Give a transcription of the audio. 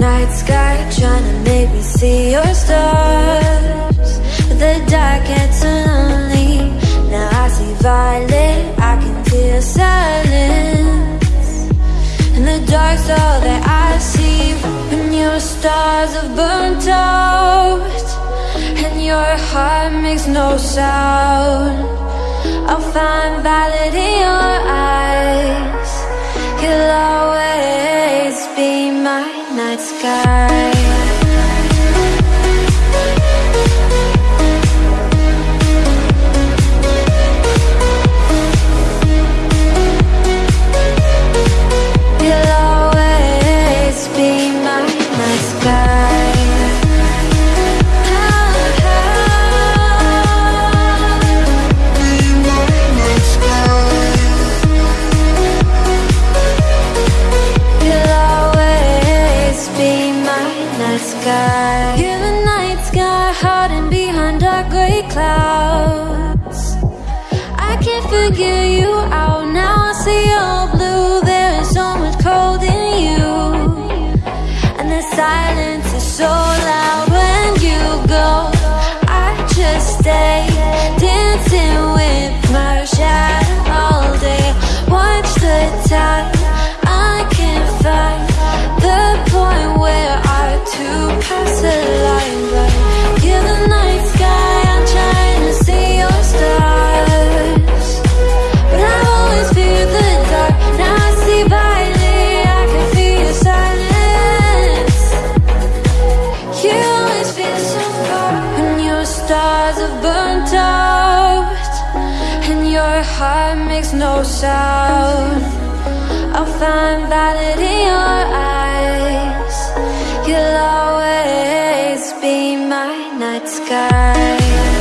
night sky Trying to make me see your stars. The dark gets lonely Now I see violet I can feel silence. And the dark's all that I see When your stars have burnt out And your heart makes no sound. I'll find valid in your eyes my night sky clouds. I can't figure you out burnt out and your heart makes no sound. I'll find valid in your eyes. You'll always be my night sky.